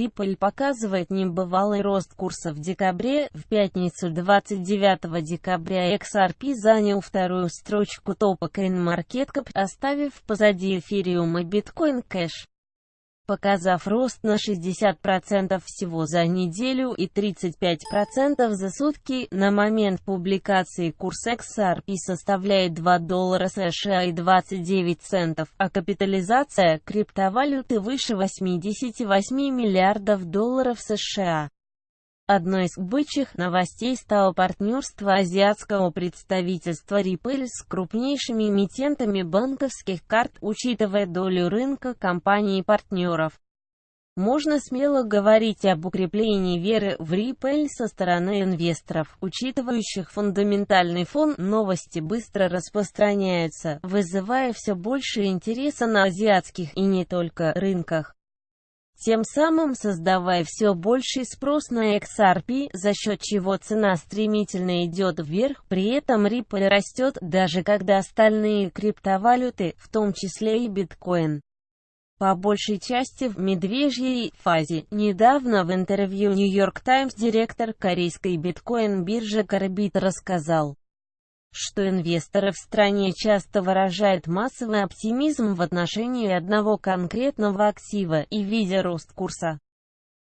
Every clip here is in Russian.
Ripple показывает небывалый рост курса в декабре. В пятницу 29 декабря XRP занял вторую строчку топа CoinMarketCap, оставив позади эфириум и Bitcoin Cash показав рост на 60% всего за неделю и 35% за сутки, на момент публикации курс XRP составляет 2 доллара США и 29 центов, а капитализация криптовалюты выше 88 миллиардов долларов США. Одной из бычьих новостей стало партнерство азиатского представительства Ripple с крупнейшими эмитентами банковских карт, учитывая долю рынка компаний-партнеров. Можно смело говорить об укреплении веры в Ripple со стороны инвесторов, учитывающих фундаментальный фон, новости быстро распространяются, вызывая все больше интереса на азиатских и не только рынках тем самым создавая все больший спрос на XRP, за счет чего цена стремительно идет вверх, при этом Ripple растет, даже когда остальные криптовалюты, в том числе и биткоин, по большей части в медвежьей фазе. Недавно в интервью New York Times директор корейской биткоин-биржи Карбит рассказал, что инвесторы в стране часто выражают массовый оптимизм в отношении одного конкретного актива и видя рост курса.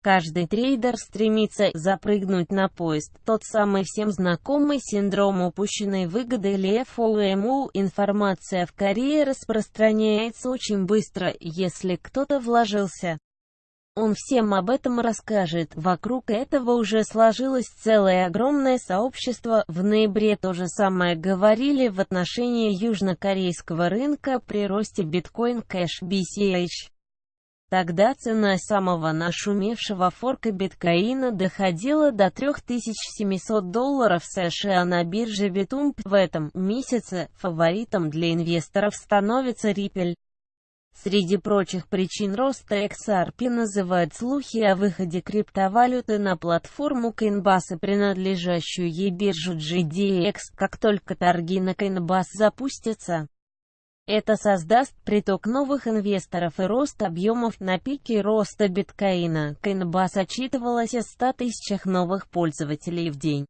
Каждый трейдер стремится запрыгнуть на поезд, тот самый всем знакомый синдром упущенной выгоды или FOMO. Информация в Корее распространяется очень быстро, если кто-то вложился он всем об этом расскажет. Вокруг этого уже сложилось целое огромное сообщество. В ноябре то же самое говорили в отношении южнокорейского рынка при росте биткоин кэш BCH. Тогда цена самого нашумевшего форка биткоина доходила до 3700 долларов США на бирже Bitump. В этом месяце фаворитом для инвесторов становится Ripple. Среди прочих причин роста XRP называют слухи о выходе криптовалюты на платформу Coinbase, принадлежащую ей биржу GDX. Как только торги на Coinbase запустятся, это создаст приток новых инвесторов и рост объемов на пике роста биткоина. Coinbase отчитывалась о 100 тысячах новых пользователей в день.